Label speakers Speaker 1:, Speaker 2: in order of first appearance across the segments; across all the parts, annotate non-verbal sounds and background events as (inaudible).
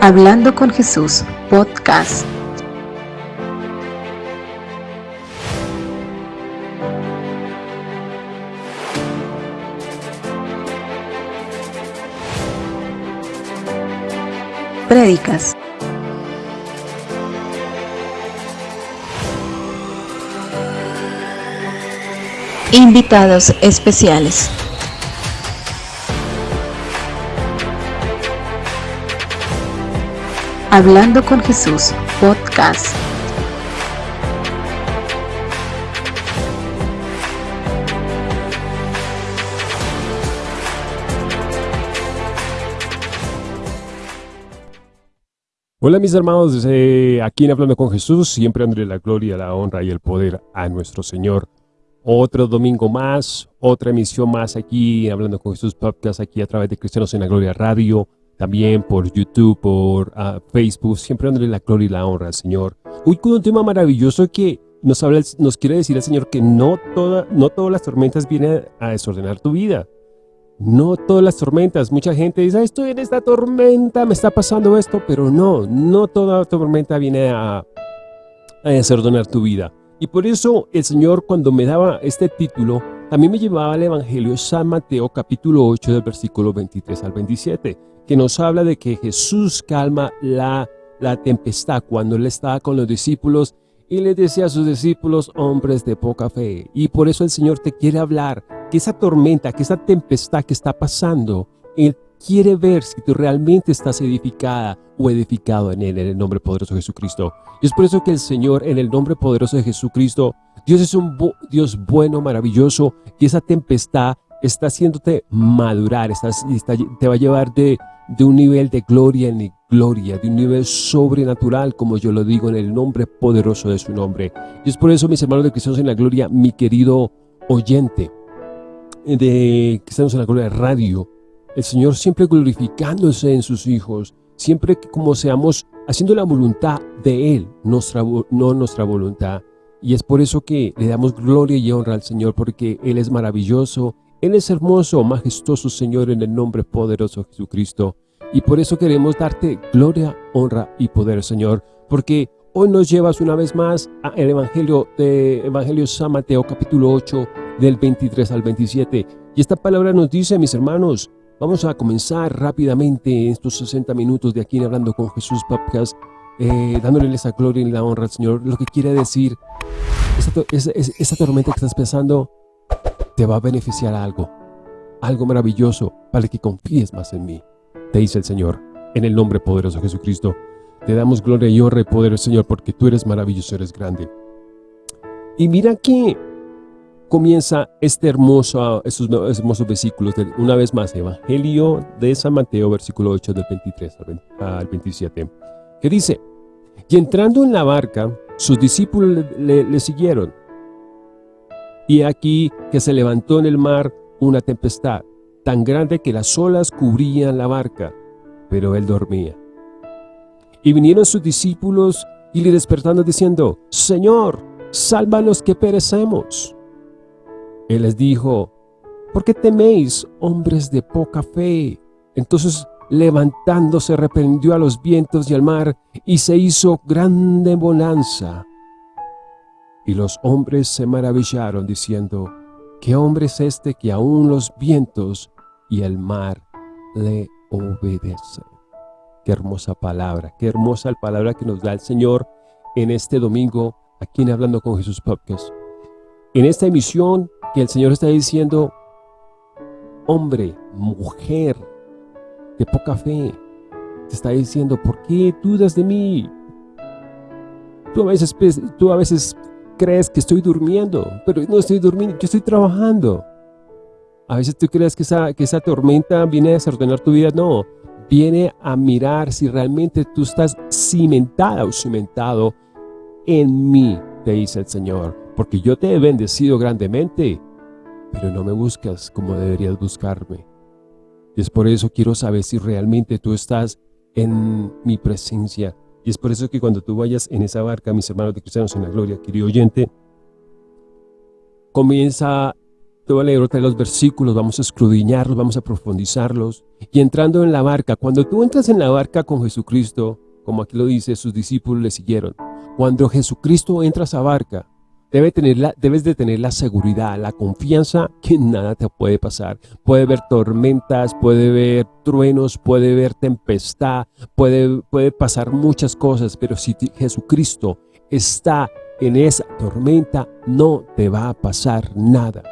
Speaker 1: Hablando con Jesús, podcast. Prédicas. Invitados especiales. Hablando con Jesús, podcast.
Speaker 2: Hola mis hermanos, eh, aquí en Hablando con Jesús, siempre dándole la gloria, la honra y el poder a nuestro Señor. Otro domingo más, otra emisión más aquí, Hablando con Jesús Podcast, aquí a través de Cristianos en la Gloria Radio también por YouTube, por uh, Facebook, siempre dándole la gloria y la honra al Señor. Hoy con un tema maravilloso que nos, habla, nos quiere decir el Señor que no, toda, no todas las tormentas vienen a desordenar tu vida. No todas las tormentas. Mucha gente dice, estoy en esta tormenta, me está pasando esto, pero no, no toda tormenta viene a, a desordenar tu vida. Y por eso el Señor cuando me daba este título, también me llevaba al Evangelio San Mateo capítulo 8 del versículo 23 al 27 que nos habla de que Jesús calma la, la tempestad cuando Él estaba con los discípulos y le decía a sus discípulos, hombres de poca fe. Y por eso el Señor te quiere hablar, que esa tormenta, que esa tempestad que está pasando, Él quiere ver si tú realmente estás edificada o edificado en Él, en el nombre poderoso de Jesucristo. Y es por eso que el Señor, en el nombre poderoso de Jesucristo, Dios es un Dios bueno, maravilloso, que esa tempestad está haciéndote madurar, estás, te va a llevar de, de un nivel de gloria en gloria, de un nivel sobrenatural, como yo lo digo en el nombre poderoso de su nombre. Y es por eso, mis hermanos de Cristianos en la Gloria, mi querido oyente de Cristianos en la Gloria Radio, el Señor siempre glorificándose en sus hijos, siempre como seamos haciendo la voluntad de Él, nuestra, no nuestra voluntad. Y es por eso que le damos gloria y honra al Señor, porque Él es maravilloso, él es hermoso, majestuoso Señor en el nombre poderoso de Jesucristo. Y por eso queremos darte gloria, honra y poder, Señor. Porque hoy nos llevas una vez más al Evangelio de Evangelio San Mateo capítulo 8 del 23 al 27. Y esta palabra nos dice, mis hermanos, vamos a comenzar rápidamente estos 60 minutos de aquí en Hablando con Jesús Podcast, eh, dándole esa gloria y la honra al Señor. Lo que quiere decir, esa, esa tormenta que estás pensando, te va a beneficiar algo, algo maravilloso para que confíes más en mí, te dice el Señor, en el nombre poderoso de Jesucristo. Te damos gloria y honra y poder, Señor, porque tú eres maravilloso, eres grande. Y mira que comienza este hermoso, estos hermosos versículos, de, una vez más, Evangelio de San Mateo, versículo 8 del 23 al 27, que dice, Y entrando en la barca, sus discípulos le siguieron, y aquí que se levantó en el mar una tempestad, tan grande que las olas cubrían la barca, pero él dormía. Y vinieron sus discípulos y le despertando diciendo, Señor, sálvanos que perecemos. Él les dijo, ¿por qué teméis, hombres de poca fe? Entonces levantándose reprendió a los vientos y al mar y se hizo grande bonanza. Y los hombres se maravillaron diciendo, ¿qué hombre es este que aún los vientos y el mar le obedecen? Qué hermosa palabra, qué hermosa palabra que nos da el Señor en este domingo aquí en Hablando con Jesús Podcast. En esta emisión que el Señor está diciendo, hombre, mujer, de poca fe, te está diciendo, ¿por qué dudas de mí? Tú a veces, tú a veces crees que estoy durmiendo, pero no estoy durmiendo, yo estoy trabajando. A veces tú crees que esa, que esa tormenta viene a desordenar tu vida, no, viene a mirar si realmente tú estás cimentada o cimentado en mí, te dice el Señor, porque yo te he bendecido grandemente, pero no me buscas como deberías buscarme. Y es por eso quiero saber si realmente tú estás en mi presencia, y es por eso que cuando tú vayas en esa barca, mis hermanos de cristianos en la gloria, querido oyente, comienza te voy a leer de los versículos, vamos a escudriñarlos, vamos a profundizarlos. Y entrando en la barca, cuando tú entras en la barca con Jesucristo, como aquí lo dice, sus discípulos le siguieron. Cuando Jesucristo entra a esa barca, debe debes de tener la seguridad, la confianza que nada te puede pasar. Puede haber tormentas, puede haber truenos, puede haber tempestad, puede, puede pasar muchas cosas, pero si Jesucristo está en esa tormenta, no te va a pasar nada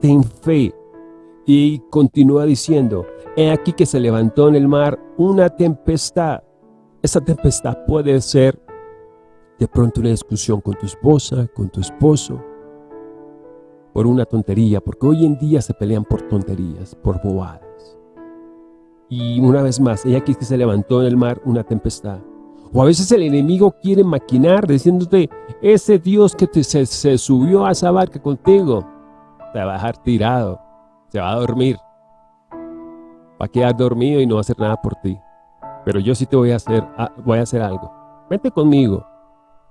Speaker 2: ten fe. Y continúa diciendo, he aquí que se levantó en el mar una tempestad. Esa tempestad puede ser de pronto una discusión con tu esposa, con tu esposo, por una tontería, porque hoy en día se pelean por tonterías, por bobadas. Y una vez más, he aquí que se levantó en el mar una tempestad. O a veces el enemigo quiere maquinar diciéndote, ese Dios que te, se, se subió a esa barca contigo, te va a dejar tirado, se va a dormir, va a quedar dormido y no va a hacer nada por ti. Pero yo sí te voy a hacer, ah, voy a hacer algo. Vente conmigo,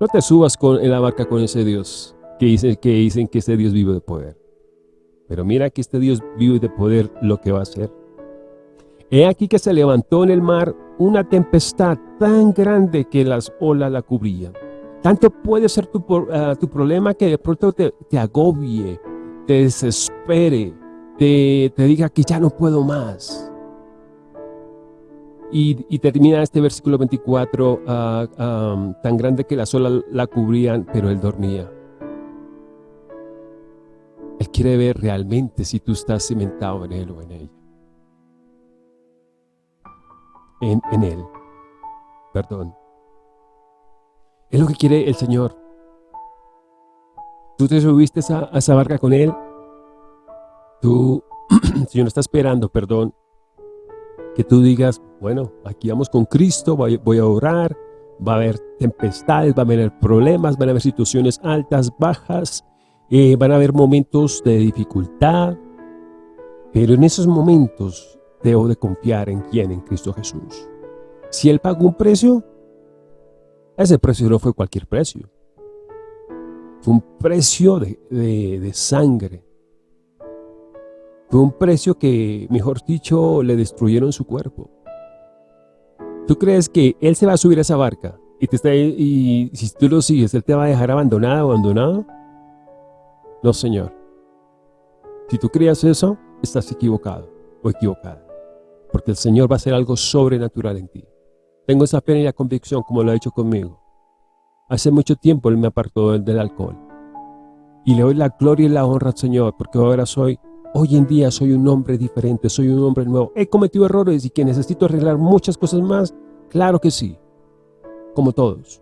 Speaker 2: no te subas con, en la barca con ese Dios que, dice, que dicen que ese Dios vive de poder. Pero mira que este Dios vive de poder lo que va a hacer. He aquí que se levantó en el mar una tempestad tan grande que las olas la cubrían. Tanto puede ser tu, ah, tu problema que de pronto te, te agobie, te desespere, te, diga que ya no puedo más. Y, termina este versículo 24, ah, tan grande que las olas la cubrían, pero él dormía. Él quiere ver realmente si tú estás cimentado en él o en ella. En, él, perdón. Es lo que quiere el Señor. Tú te subiste a, esa barca con Él. Tú, (clears throat) Señor, está esperando, perdón, que tú digas, bueno, aquí vamos con Cristo, voy, a orar, va a haber tempestades, va a haber problemas, van a haber situaciones altas, bajas, eh, van a haber momentos de dificultad, pero en esos momentos debo de confiar en quién, en Cristo Jesús. Si Él pagó un precio, ese precio no fue cualquier precio. Fue un precio de, sangre. Fue un precio que, mejor dicho, le destruyeron su cuerpo. ¿Tú crees que Él se va a subir a esa barca y, te está, y si tú lo sigues, Él te va a dejar abandonado abandonado? No, Señor. Si tú creas eso, estás equivocado o equivocada. Porque el Señor va a hacer algo sobrenatural en ti. Tengo esa pena y la convicción como lo ha hecho conmigo. Hace mucho tiempo Él me apartó del, alcohol. Y le doy la gloria y la honra al Señor, porque ahora soy, hoy en día soy un hombre diferente, soy un hombre nuevo. He cometido errores y que necesito arreglar muchas cosas más, claro que sí, como todos.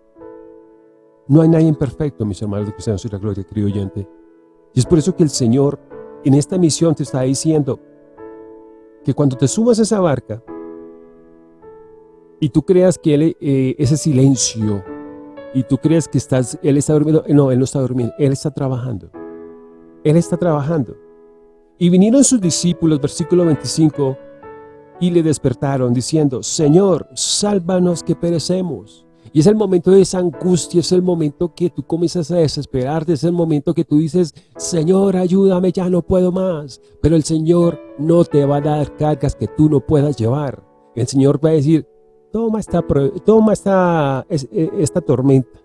Speaker 2: No hay nadie imperfecto, mis hermanos de cristianos y la gloria, querido oyente. Y es por eso que el Señor en esta misión te está diciendo que cuando te subas a esa barca y tú creas que eh, ese silencio y tú crees que estás, Él está durmiendo. No, Él no está durmiendo, Él está trabajando. Él está trabajando. Y vinieron sus discípulos, versículo 25, y le despertaron diciendo, Señor, sálvanos que perecemos. Y es el momento de esa angustia, es el momento que tú comienzas a desesperarte, es el momento que tú dices, Señor, ayúdame, ya no puedo más. Pero el Señor no te va a dar cargas que tú no puedas llevar. El Señor va a decir, Toma esta, toma esta, e, esta tormenta.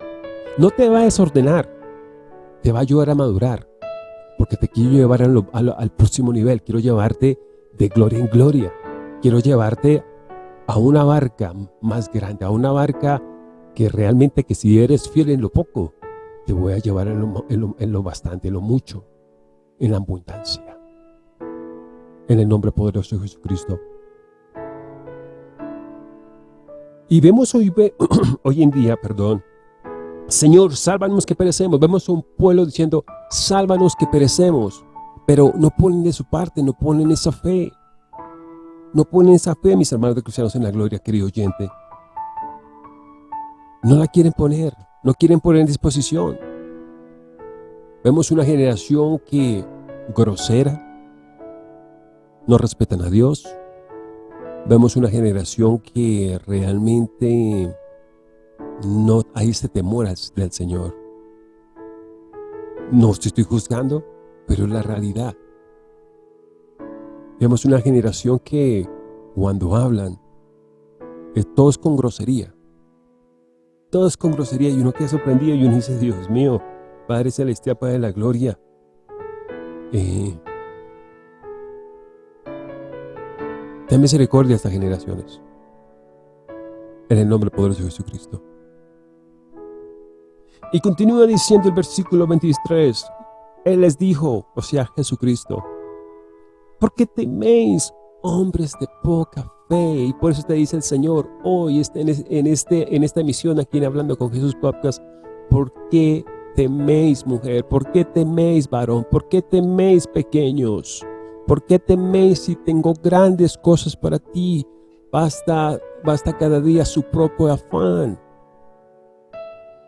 Speaker 2: No te va a desordenar, te va a ayudar a madurar. Porque te quiero llevar al próximo nivel, quiero llevarte de gloria en gloria. Quiero llevarte a una barca más grande, a una barca que realmente que si eres fiel en lo poco, te voy a llevar en lo, bastante, en lo mucho, en la abundancia. En el nombre poderoso de Jesucristo. Y vemos hoy, (clears throat) hoy en día, perdón, Señor, sálvanos que perecemos. Vemos a un pueblo diciendo, sálvanos que perecemos. Pero no ponen de su parte, no ponen esa fe. No ponen esa fe, mis hermanos de cristianos en la gloria, querido oyente. No la quieren poner, no quieren poner en disposición. Vemos una generación que grosera, no respetan a Dios, Vemos una generación que realmente no hay este temor del Señor. No te estoy juzgando, pero es la realidad. Vemos una generación que cuando hablan, es con grosería. Todo es con grosería y uno queda sorprendido y uno dice, Dios mío, Padre Celestial, Padre de la Gloria, eh, ten misericordia a estas generaciones. En el nombre poderoso de Jesucristo. Y continúa diciendo el versículo 23. Él les dijo, o sea, Jesucristo, ¿por qué teméis, hombres de poca fe? Y por eso te dice el Señor hoy este, en, este, en esta emisión aquí en Hablando con Jesús Podcast, ¿por qué teméis, mujer? ¿Por qué teméis, varón? ¿Por qué teméis, pequeños? ¿Por qué teméis si tengo grandes cosas para ti? Basta, basta cada día su propio afán.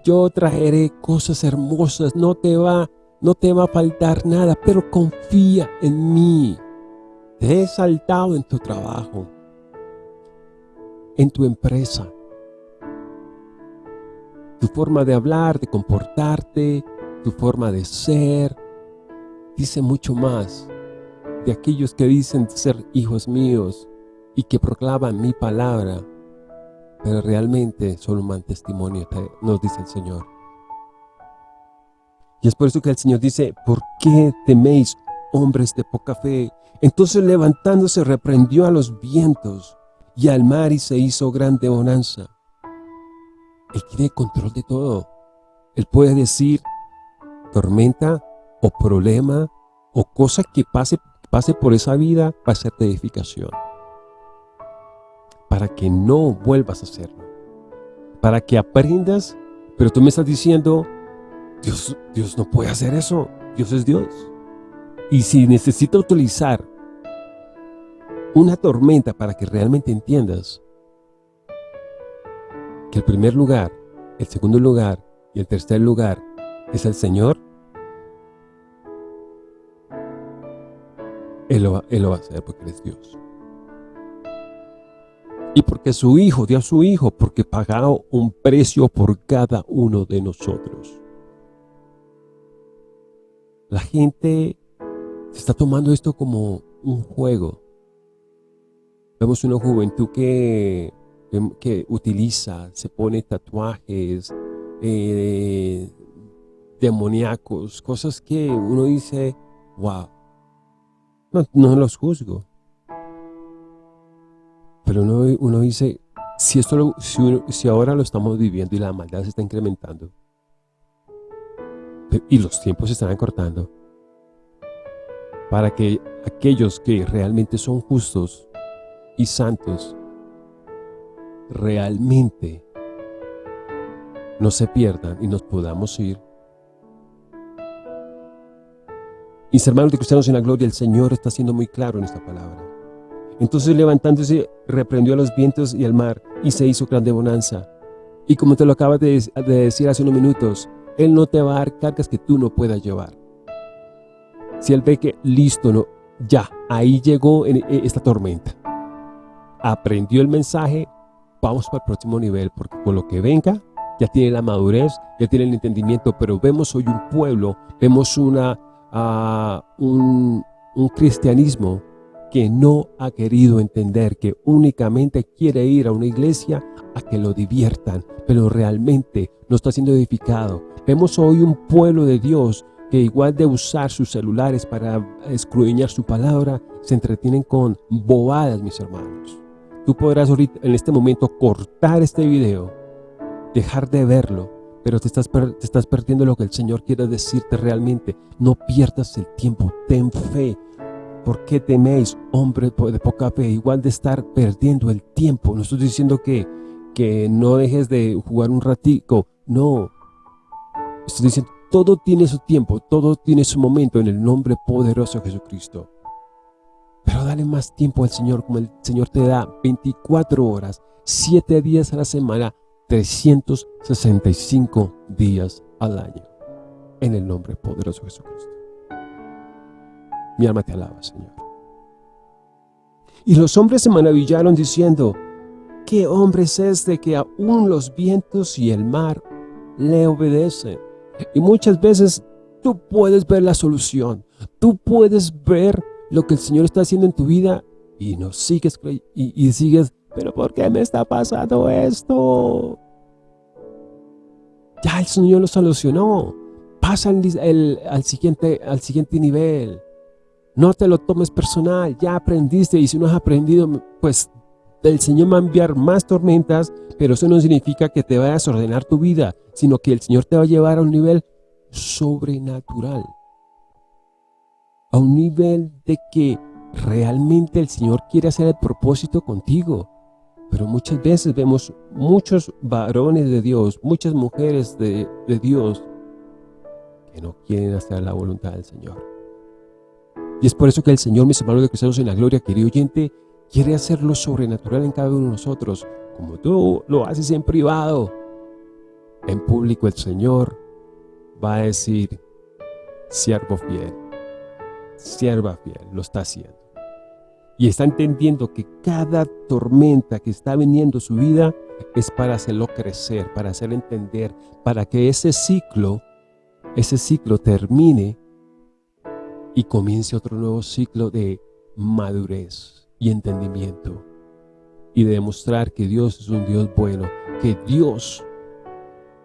Speaker 2: Yo traeré cosas hermosas, no te va, no te va a faltar nada, pero confía en mí. Te he saltado en tu trabajo, en tu empresa, tu forma de hablar, de comportarte, tu forma de ser, dice mucho más de aquellos que dicen ser hijos míos y que proclaman mi palabra, pero realmente son un mal testimonio, nos dice el Señor. Y es por eso que el Señor dice, ¿por qué teméis, hombres de poca fe? Entonces levantándose reprendió a los vientos y al mar y se hizo grande bonanza. Él tiene control de todo. Él puede decir tormenta o problema o cosa que pase, pase por esa vida va a ser de edificación. Para que no vuelvas a hacerlo. Para que aprendas, pero tú me estás diciendo, Dios, Dios no puede hacer eso. Dios es Dios. Y si necesita utilizar una tormenta para que realmente entiendas que el primer lugar, el segundo lugar y el tercer lugar es el Señor, Él lo, va a hacer porque es Dios. Y porque su Hijo dio a su Hijo, porque pagó un precio por cada uno de nosotros. La gente se está tomando esto como un juego. Vemos una juventud que, que utiliza, se pone tatuajes eh, demoníacos, cosas que uno dice, wow, no, los juzgo. Pero uno, uno dice, si, esto si, si ahora lo estamos viviendo y la maldad se está incrementando, y los tiempos se están acortando para que aquellos que realmente son justos y santos realmente no se pierdan y nos podamos ir. Mis hermanos de cristianos en la gloria, el Señor está siendo muy claro en esta palabra. Entonces levantándose, reprendió a los vientos y al mar y se hizo grande bonanza. Y como te lo acabas de, de decir hace unos minutos, él no te va a dar cargas que tú no puedas llevar. Si Él ve que listo, no, ya, ahí llegó en, esta tormenta. Aprendió el mensaje, vamos para el próximo nivel, porque con lo que venga, ya tiene la madurez, ya tiene el entendimiento, pero vemos hoy un pueblo, vemos una, un, un cristianismo que no ha querido entender que únicamente quiere ir a una iglesia a que lo diviertan, pero realmente no está siendo edificado. Vemos hoy un pueblo de Dios que igual de usar sus celulares para escruñar su palabra, se entretienen con bobadas, mis hermanos. Tú podrás ahorita, en este momento, cortar este video, dejar de verlo, pero te estás, te estás perdiendo lo que el Señor quiere decirte realmente. No pierdas el tiempo, ten fe. ¿Por qué teméis, hombre de poca fe? Igual de estar perdiendo el tiempo. No estoy diciendo que, que no dejes de jugar un ratico. No. Estoy diciendo, todo tiene su tiempo, todo tiene su momento en el nombre poderoso de Jesucristo. Pero dale más tiempo al Señor, como el Señor te da 24 horas, 7 días a la semana, 365 días al año. En el nombre poderoso de Jesucristo. Mi alma te alaba, Señor. Y los hombres se maravillaron diciendo, ¿qué hombre es este que aún los vientos y el mar le obedecen? Y muchas veces tú puedes ver la solución. Tú puedes ver lo que el Señor está haciendo en tu vida y no sigues y, y sigues, pero ¿por qué me está pasando esto? Ya el Señor lo solucionó. Pasa al, siguiente, al siguiente nivel. No te lo tomes personal, ya aprendiste y si no has aprendido, pues el Señor va a enviar más tormentas, pero eso no significa que te vayas a ordenar tu vida, sino que el Señor te va a llevar a un nivel sobrenatural. A un nivel de que realmente el Señor quiere hacer el propósito contigo. Pero muchas veces vemos muchos varones de Dios, muchas mujeres de, Dios que no quieren hacer la voluntad del Señor. Y es por eso que el Señor, mis hermanos de cristianos en la gloria, querido oyente, quiere hacer lo sobrenatural en cada uno de nosotros, como tú lo haces en privado. En público el Señor va a decir, siervo fiel, sierva fiel, lo está haciendo y está entendiendo que cada tormenta que está viniendo a su vida es para hacerlo crecer, para hacerlo entender, para que ese ciclo, ese ciclo termine y comience otro nuevo ciclo de madurez y entendimiento y de demostrar que Dios es un Dios bueno, que Dios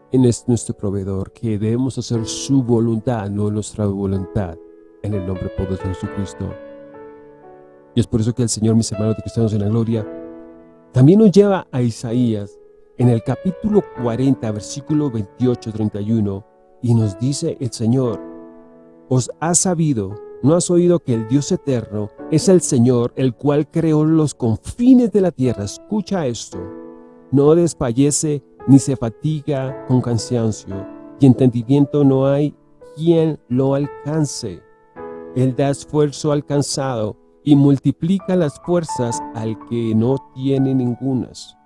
Speaker 2: es nuestro proveedor, que debemos hacer su voluntad, no nuestra voluntad, en el nombre poderoso de Jesucristo. Y es por eso que el Señor, mis hermanos de cristianos en la gloria, también nos lleva a Isaías en el capítulo 40, versículo 28-31, y nos dice el Señor, os has sabido, no has oído que el Dios eterno es el Señor, el cual creó los confines de la tierra. Escucha esto, no desfallece ni se fatiga con cansancio, y entendimiento no hay quien lo alcance. Él da esfuerzo alcanzado y multiplica las fuerzas al que no tiene ningunas.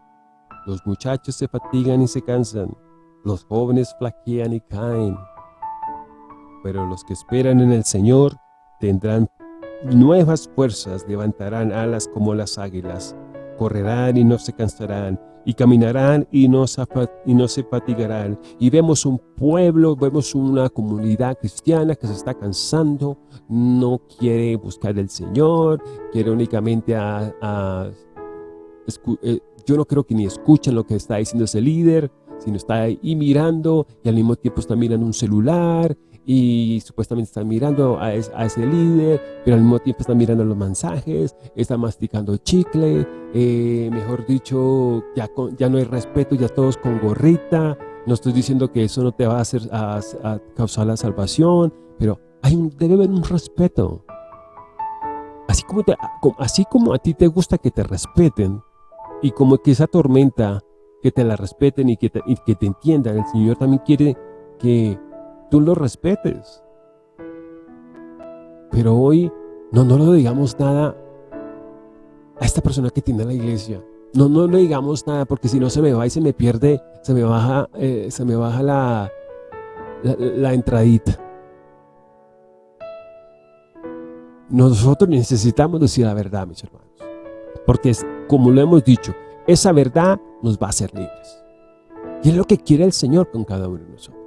Speaker 2: Los muchachos se fatigan y se cansan, los jóvenes flaquean y caen. Pero los que esperan en el Señor tendrán nuevas fuerzas, levantarán alas como las águilas, correrán y no se cansarán, y caminarán y no, se, fatigarán. Y vemos un pueblo, vemos una comunidad cristiana que se está cansando, no quiere buscar al Señor, quiere únicamente a, eh, yo no creo que ni escuchen lo que está diciendo ese líder, sino está ahí mirando y al mismo tiempo está mirando un celular y supuestamente están mirando a, ese líder, pero al mismo tiempo están mirando los mensajes, están masticando chicle, eh, mejor dicho, ya, ya no hay respeto, ya todos con gorrita, no estoy diciendo que eso no te va a hacer a, causar la salvación, pero hay debe haber un respeto. Así como, así como a ti te gusta que te respeten, y como que esa tormenta, que te la respeten y que y que te entiendan, el Señor también quiere que tú lo respetes. Pero hoy no, no le digamos nada a esta persona que tiene la iglesia. No, no le digamos nada porque si no se me va y se me pierde, se me baja, eh, se me baja la, la, entradita. Nosotros necesitamos decir la verdad, mis hermanos. Porque es, como lo hemos dicho, esa verdad nos va a hacer libres. Y es lo que quiere el Señor con cada uno de nosotros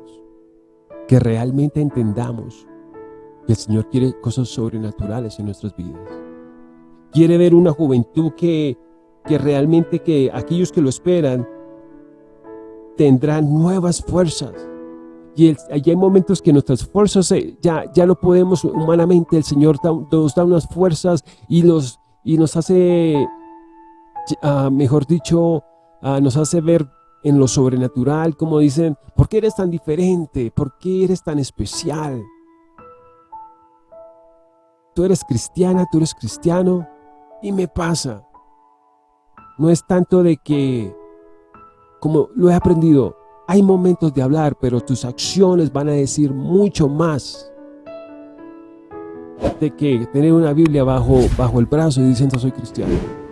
Speaker 2: que realmente entendamos que el Señor quiere cosas sobrenaturales en nuestras vidas. Quiere ver una juventud que, que realmente que aquellos que lo esperan tendrán nuevas fuerzas. Y, hay momentos que nuestras fuerzas ya, ya no podemos humanamente, el Señor nos da unas fuerzas y, y nos hace, ah, mejor dicho, ah, nos hace ver en lo sobrenatural, como dicen, ¿por qué eres tan diferente? ¿Por qué eres tan especial? Tú eres cristiana, tú eres cristiano, y me pasa. No es tanto de que, como lo he aprendido, hay momentos de hablar, pero tus acciones van a decir mucho más de que tener una Biblia bajo, bajo el brazo y diciendo soy cristiano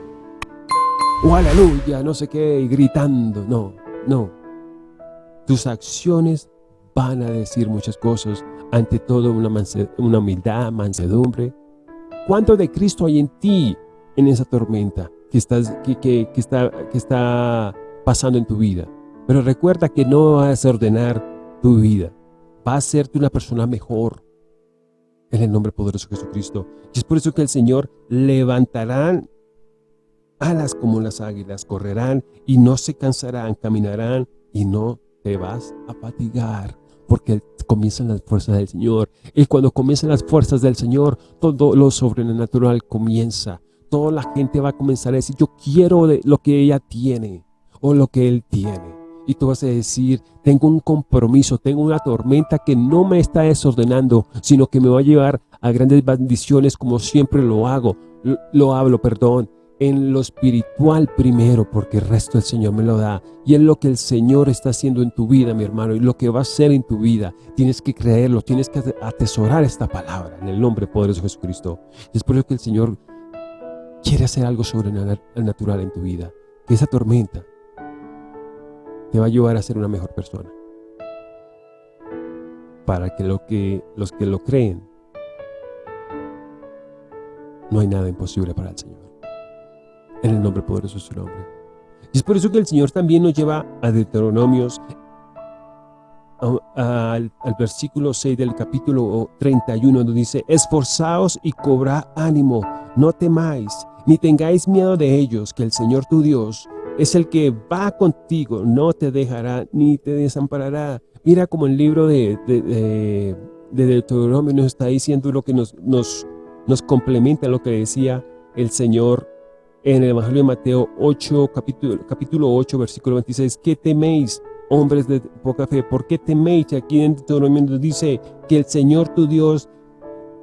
Speaker 2: o aleluya, no sé qué, gritando. No, no. Tus acciones van a decir muchas cosas. Ante todo, una, una humildad, mansedumbre. ¿Cuánto de Cristo hay en ti en esa tormenta que, está, que está pasando en tu vida? Pero recuerda que no vas a ordenar tu vida. va a hacerte una persona mejor. En el nombre poderoso de Jesucristo. Y es por eso que el Señor levantarán alas como las águilas, correrán y no se cansarán, caminarán y no te vas a fatigar porque comienzan las fuerzas del Señor. Y cuando comienzan las fuerzas del Señor, todo lo sobrenatural comienza. Toda la gente va a comenzar a decir, yo quiero lo que ella tiene o lo que él tiene. Y tú vas a decir, tengo un compromiso, tengo una tormenta que no me está desordenando, sino que me va a llevar a grandes bendiciones como siempre lo hago, lo hablo, perdón en lo espiritual primero, porque el resto el Señor me lo da. Y es lo que el Señor está haciendo en tu vida, mi hermano, y lo que va a hacer en tu vida. Tienes que creerlo, tienes que atesorar esta palabra en el nombre poderoso de Jesucristo. Y es por eso que el Señor quiere hacer algo sobrenatural en tu vida. Que esa tormenta te va a ayudar a ser una mejor persona. Para que, lo que los que lo creen, no hay nada imposible para el Señor en el nombre poderoso de su nombre. Y es por eso que el Señor también nos lleva a Deuteronomios, al, versículo 6 del capítulo 31, donde dice, Esforzaos y cobrad ánimo, no temáis, ni tengáis miedo de ellos, que el Señor tu Dios es el que va contigo, no te dejará ni te desamparará. Mira como el libro de, de, Deuteronomio nos está diciendo lo que nos, nos, nos complementa lo que decía el Señor en el Evangelio de Mateo 8, capítulo, capítulo 8, versículo 26, ¿qué teméis, hombres de poca fe? ¿Por qué teméis? Aquí en Deuteronomio dice que el Señor tu Dios,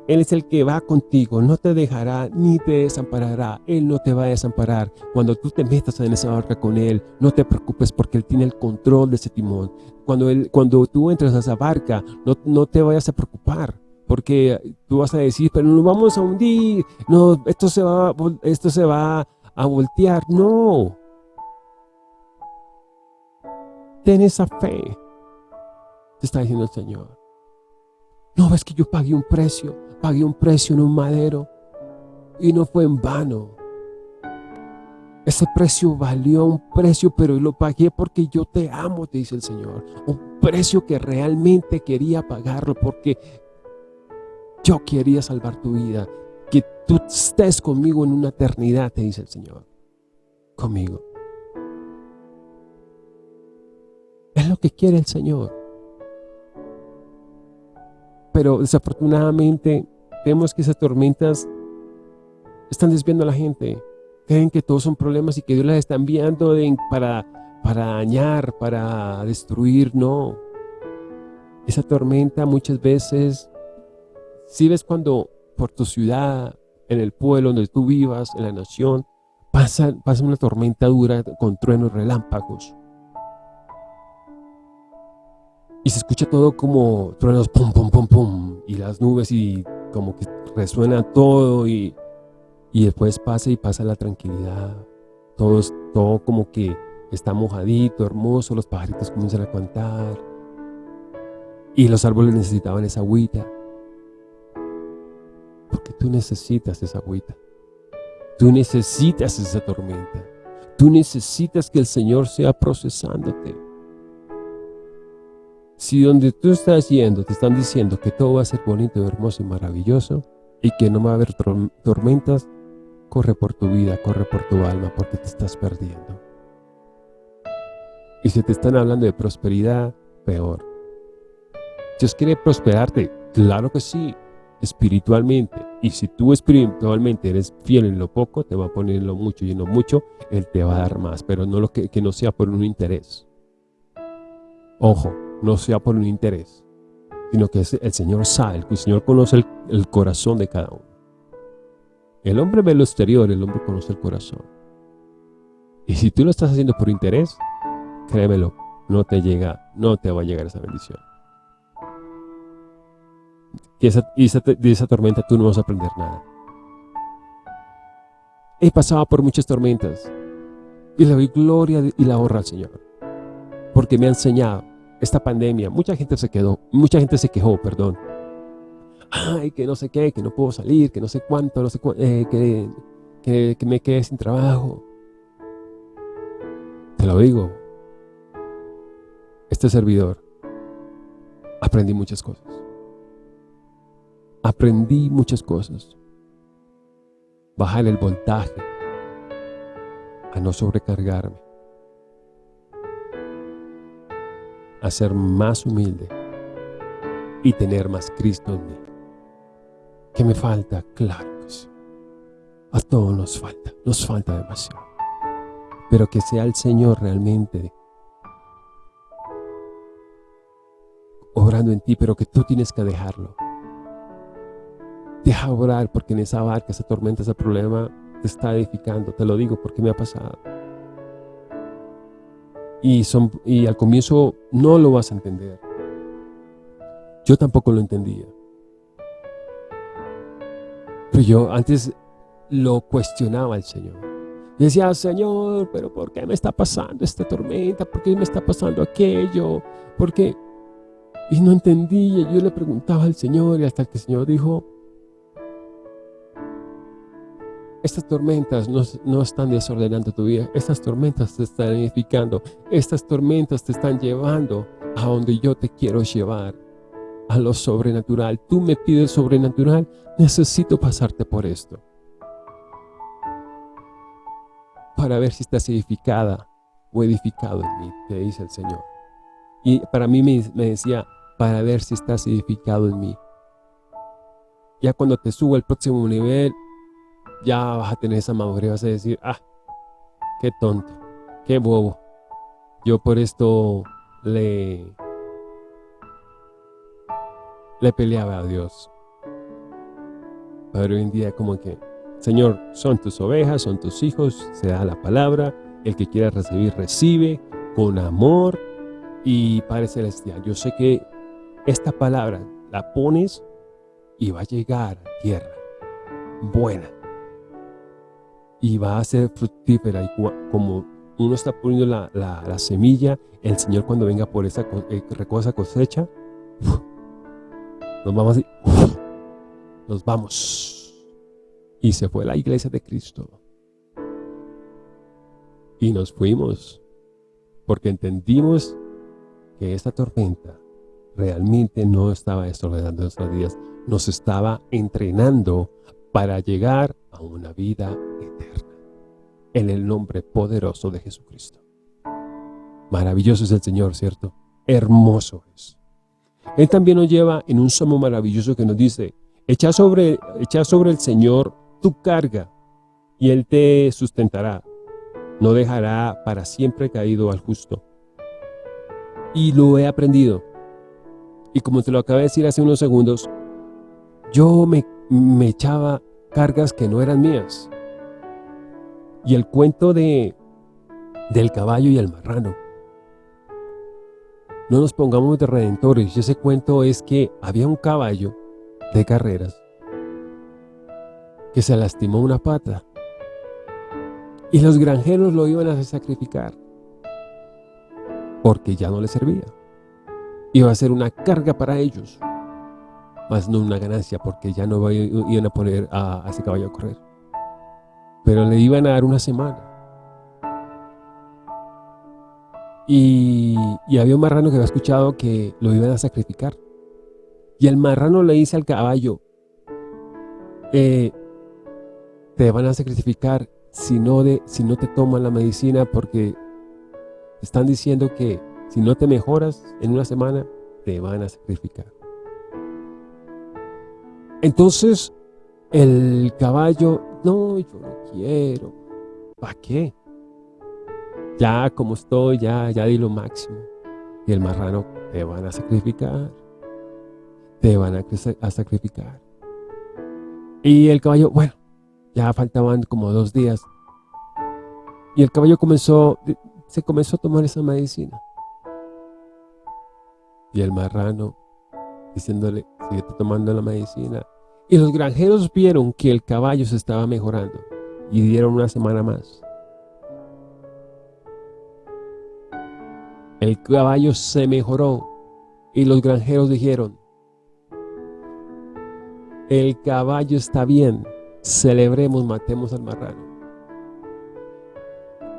Speaker 2: Él es el que va contigo, no te dejará ni te desamparará, Él no te va a desamparar. Cuando tú te metas en esa barca con Él, no te preocupes porque Él tiene el control de ese timón. Cuando, él, cuando tú entras a esa barca, no, no te vayas a preocupar porque tú vas a decir, pero nos vamos a hundir, no, esto se va, esto se va a voltear, no. Ten esa fe, te está diciendo el Señor. No, es que yo pagué un precio, pagué un precio en un madero y no fue en vano. Ese precio valió un precio, pero lo pagué porque yo te amo, te dice el Señor. Un precio que realmente quería pagarlo porque yo quería salvar tu vida. Que tú estés conmigo en una eternidad, te dice el Señor. Conmigo. Es lo que quiere el Señor. Pero desafortunadamente vemos que esas tormentas están desviando a la gente. Creen que todos son problemas y que Dios las está enviando para, para dañar, para destruir. No. Esa tormenta muchas veces si ves cuando por tu ciudad, en el pueblo donde tú vivas, en la nación, pasa, pasa una tormenta dura con truenos relámpagos. Y se escucha todo como truenos pum, pum, pum, pum, y las nubes y como que resuena todo y, y después pasa y pasa la tranquilidad. Todo, todo como que está mojadito, hermoso, los pajaritos comienzan a cantar y los árboles necesitaban esa agüita. Porque tú necesitas esa agüita. Tú necesitas esa tormenta. Tú necesitas que el Señor sea procesándote. Si donde tú estás yendo te están diciendo que todo va a ser bonito, hermoso y maravilloso y que no va a haber tormentas, corre por tu vida, corre por tu alma porque te estás perdiendo. Y si te están hablando de prosperidad, peor. Dios quiere prosperarte, claro que sí, espiritualmente. Y si tú espiritualmente eres fiel en lo poco, te va a poner en lo mucho y en lo mucho, Él te va a dar más, pero no lo que, que no sea por un interés. Ojo, no sea por un interés, sino que el Señor sabe, el Señor conoce el, el corazón de cada uno. El hombre ve lo exterior, el hombre conoce el corazón. Y si tú lo estás haciendo por interés, créemelo, no te llega, no te va a llegar esa bendición y de esa tormenta tú no vas a aprender nada. He pasado por muchas tormentas y le doy gloria y la honra al Señor. Porque me ha enseñado esta pandemia. Mucha gente se quedó, mucha gente se quejó, perdón. Ay, que no sé qué, que no puedo salir, que no sé cuánto, no sé eh, que, que me quedé sin trabajo. Te lo digo. Este servidor aprendí muchas cosas. Aprendí muchas cosas. Bajar el voltaje, a no sobrecargarme, a ser más humilde y tener más Cristo en mí. ¿Qué me falta? Claro que sí. A todos nos falta, nos falta demasiado. Pero que sea el Señor realmente obrando en ti, pero que tú tienes que dejarlo. Deja orar porque en esa barca, esa tormenta, ese problema te está edificando. Te lo digo porque me ha pasado. Y, son, y al comienzo no lo vas a entender. Yo tampoco lo entendía. Pero yo antes lo cuestionaba al Señor. Y decía, Señor, pero ¿por qué me está pasando esta tormenta? ¿Por qué me está pasando aquello? ¿Por qué? Y no entendía. Yo le preguntaba al Señor y hasta que el Señor dijo, estas tormentas no, no, están desordenando tu vida. Estas tormentas te están edificando. Estas tormentas te están llevando a donde yo te quiero llevar. A lo sobrenatural. Tú me pides sobrenatural. Necesito pasarte por esto. Para ver si estás edificada o edificado en mí, te dice el Señor. Y para mí me, me decía, para ver si estás edificado en mí. Ya cuando te subo al próximo nivel, ya vas a tener esa madurez, vas a decir, ah, qué tonto, qué bobo. Yo por esto le, le peleaba a Dios. Pero hoy en día como que, Señor, son tus ovejas, son tus hijos, se da la palabra, el que quiera recibir, recibe, con amor y Padre Celestial. Yo sé que esta palabra la pones y va a llegar a tierra buena y va a ser fructífera. Y como uno está poniendo la, semilla, el Señor cuando venga por esa eh, cosecha, nos vamos nos vamos. Y se fue la iglesia de Cristo. Y nos fuimos porque entendimos que esta tormenta realmente no estaba desordenando nuestras vidas, nos estaba entrenando para llegar a una vida eterna. En el nombre poderoso de Jesucristo. Maravilloso es el Señor, ¿cierto? Hermoso es. Él también nos lleva en un salmo maravilloso que nos dice, echa sobre, echa sobre el Señor tu carga y Él te sustentará. No dejará para siempre caído al justo. Y lo he aprendido. Y como te lo acabé de decir hace unos segundos, yo me echaba cargas que no eran mías. Y el cuento de del caballo y el marrano. No nos pongamos de redentores. Ese cuento es que había un caballo de carreras que se lastimó una pata y los granjeros lo iban a sacrificar porque ya no le servía. Iba a ser una carga para ellos más no una ganancia, porque ya no iban a poner a, ese caballo a correr. Pero le iban a dar una semana. Y, había un marrano que había escuchado que lo iban a sacrificar. Y el marrano le dice al caballo, eh, te van a sacrificar si no, de, si no te toman la medicina porque están diciendo que si no te mejoras en una semana, te van a sacrificar. Entonces, el caballo, no, yo no quiero. ¿Para qué? Ya como estoy, ya, ya di lo máximo. Y el marrano, te van a sacrificar. Te van a, sacrificar. Y el caballo, bueno, ya faltaban como dos días. Y el caballo comenzó, se comenzó a tomar esa medicina. Y el marrano, diciéndole, sigue tomando la medicina. Y los granjeros vieron que el caballo se estaba mejorando y dieron una semana más. El caballo se mejoró y los granjeros dijeron, el caballo está bien, celebremos, matemos al marrano.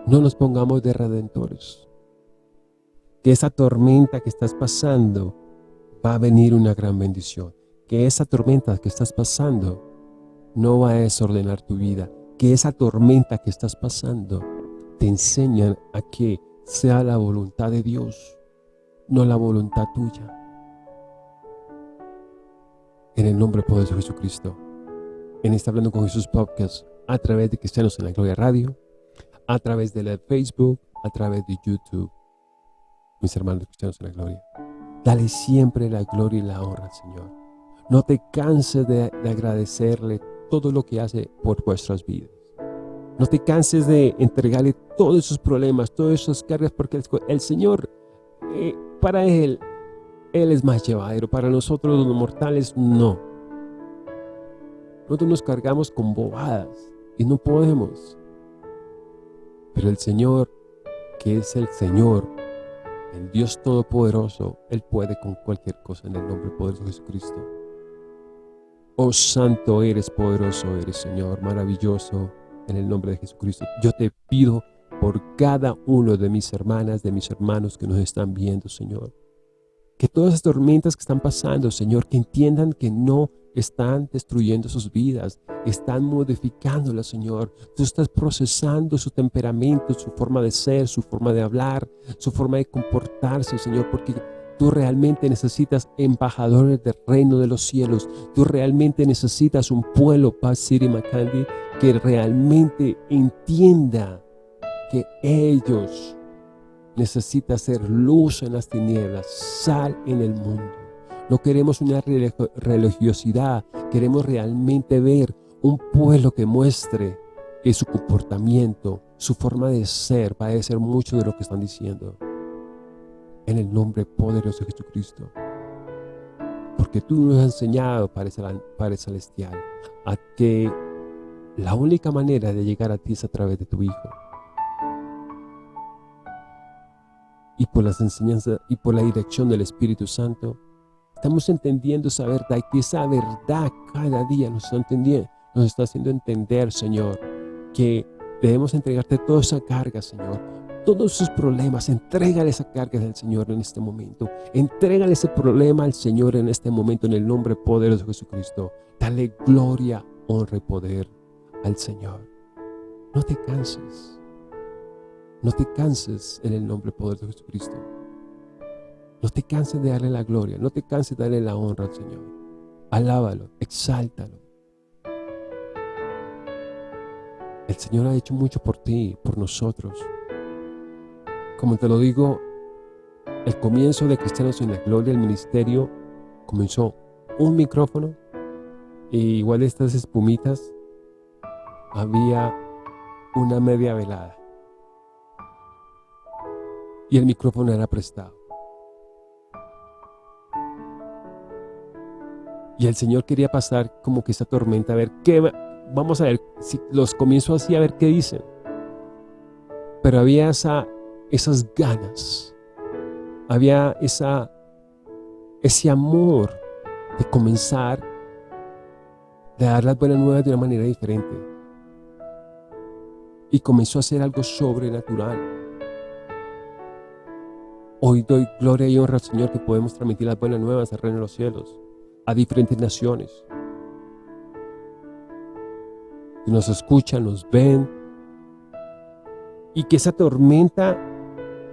Speaker 2: No nos pongamos de redentores. Que esa tormenta que estás pasando va a venir una gran bendición. Que esa tormenta que estás pasando no va a desordenar tu vida. Que esa tormenta que estás pasando te enseña a que sea la voluntad de Dios, no la voluntad tuya. En el nombre poderoso de Jesucristo. En este Hablando con Jesús podcast, a través de Cristianos en la Gloria Radio, a través de la Facebook, a través de YouTube. Mis hermanos cristianos en la gloria. Dale siempre la gloria y la honra Señor. No te canses de, de agradecerle todo lo que hace por vuestras vidas. No te canses de entregarle todos esos problemas, todas esas cargas, porque el, Señor, eh, para Él, Él es más llevadero. Para nosotros los mortales, no. Nosotros nos cargamos con bobadas y no podemos. Pero el Señor, que es el Señor, el Dios Todopoderoso, Él puede con cualquier cosa en el nombre poderoso de Jesucristo. Oh Santo eres, poderoso eres, Señor, maravilloso, en el nombre de Jesucristo. Yo te pido por cada uno de mis hermanas, de mis hermanos que nos están viendo, Señor. Que todas las tormentas que están pasando, Señor, que entiendan que no están destruyendo sus vidas, están modificándolas, Señor. Tú estás procesando su temperamento, su forma de ser, su forma de hablar, su forma de comportarse, Señor, porque Tú realmente necesitas embajadores del reino de los cielos. Tú realmente necesitas un pueblo, Paz City Macandi, que realmente entienda que ellos necesitan ser luz en las tinieblas, sal en el mundo. No queremos una religiosidad, queremos realmente ver un pueblo que muestre que su comportamiento, su forma de ser, va a ser mucho de lo que están diciendo en el nombre poderoso de Jesucristo. Porque tú nos has enseñado, Padre Celestial, a que la única manera de llegar a ti es a través de tu Hijo. Y por las enseñanzas y por la dirección del Espíritu Santo, estamos entendiendo esa verdad y que esa verdad cada día nos está, entendiendo, nos está haciendo entender, Señor, que debemos entregarte toda esa carga, Señor, todos sus problemas, entrégale esa carga al Señor en este momento. Entrégale ese problema al Señor en este momento en el nombre poderoso de Jesucristo. Dale gloria, honra y poder al Señor. No te canses. No te canses en el nombre poderoso de Jesucristo. No te canses de darle la gloria. No te canses de darle la honra al Señor. Alábalo, exáltalo. El Señor ha hecho mucho por ti, por nosotros. Como te lo digo, el comienzo de Cristianos en la Gloria, el ministerio, comenzó un micrófono y igual estas espumitas había una media velada. Y el micrófono era prestado. Y el Señor quería pasar como que esa tormenta, a ver qué, vamos a ver, si los comienzo así, a ver qué dicen. Pero había esa esas ganas, había esa, ese amor de comenzar, de dar las buenas nuevas de una manera diferente. Y comenzó a hacer algo sobrenatural. Hoy doy gloria y honra al Señor que podemos transmitir las buenas nuevas al reino de los cielos, a diferentes naciones. Que nos escuchan, nos ven, y que esa tormenta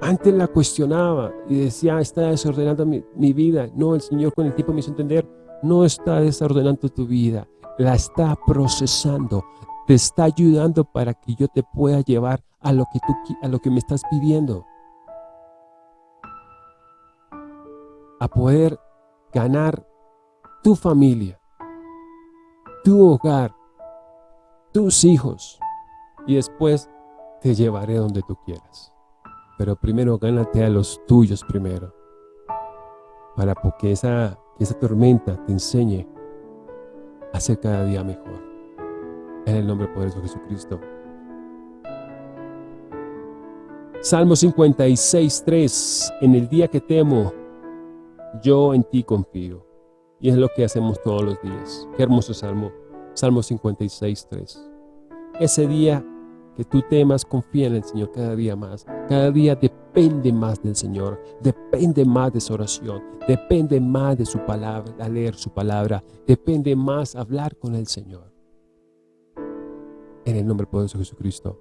Speaker 2: antes la cuestionaba y decía, está desordenando mi, vida. No, el Señor con el tiempo me hizo entender, no está desordenando tu vida, la está procesando, te está ayudando para que yo te pueda llevar a lo que, tú, a lo que me estás pidiendo. A poder ganar tu familia, tu hogar, tus hijos y después te llevaré donde tú quieras pero primero gánate a los tuyos primero, para que esa, esa tormenta te enseñe a ser cada día mejor. En el nombre poderoso de Jesucristo. Salmo 56, 3. En el día que temo, yo en ti confío. Y es lo que hacemos todos los días. Qué hermoso salmo. Salmo 56, 3. Ese día que tú temas, confía en el Señor cada día más. Cada día depende más del Señor, depende más de su oración, depende más de su palabra, a leer su palabra, depende más hablar con el Señor. En el nombre poderoso de Jesucristo,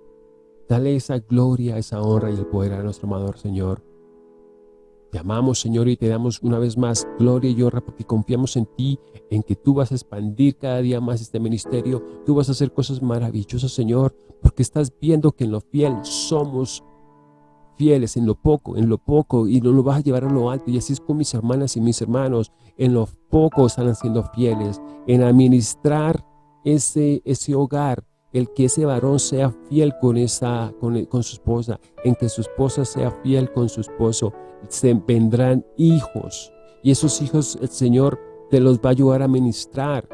Speaker 2: dale esa gloria, esa honra y el poder a nuestro amador Señor. Te amamos, Señor, y te damos una vez más gloria y honra porque confiamos en ti, en que tú vas a expandir cada día más este ministerio. Tú vas a hacer cosas maravillosas, Señor, porque estás viendo que en lo fiel somos fieles, en lo poco, en lo poco, y no lo vas a llevar a lo alto. Y así es con mis hermanas y mis hermanos. En lo poco están siendo fieles, en administrar ese, ese hogar, el que ese varón sea fiel con, esa, con, con, su esposa, en que su esposa sea fiel con su esposo, se vendrán hijos. Y esos hijos el Señor te los va a ayudar a ministrar.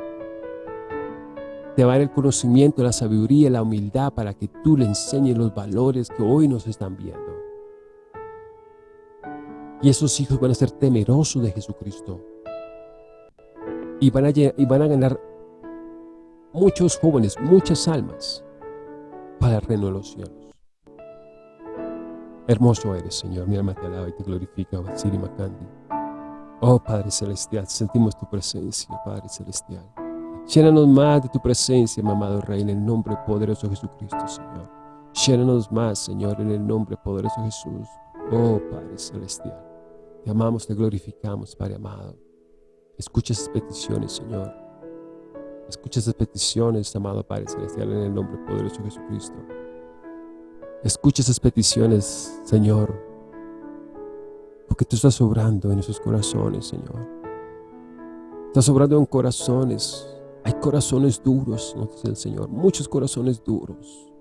Speaker 2: Te va a dar el conocimiento, la sabiduría, la humildad para que tú le enseñes los valores que hoy nos están viendo. Y esos hijos van a ser temerosos de Jesucristo. Y van a, y van a ganar muchos jóvenes, muchas almas para el reino de los cielos. Hermoso eres, Señor. Mi alma te alaba y te glorifica, Siri Macandi. Oh, Padre Celestial, sentimos tu presencia, Padre Celestial. Llénanos más de tu presencia, mi amado Rey, en el nombre poderoso de Jesucristo, Señor. Llénanos más, Señor, en el nombre poderoso de Jesús. Oh, Padre Celestial. Te amamos, te glorificamos, Padre amado. Escucha esas peticiones, Señor. Escucha esas peticiones, amado Padre Celestial, en el nombre poderoso de Jesucristo. Escucha esas peticiones, Señor, porque tú estás obrando en esos corazones, Señor. Estás obrando en corazones. Hay corazones duros, nos dice el Señor, muchos corazones duros.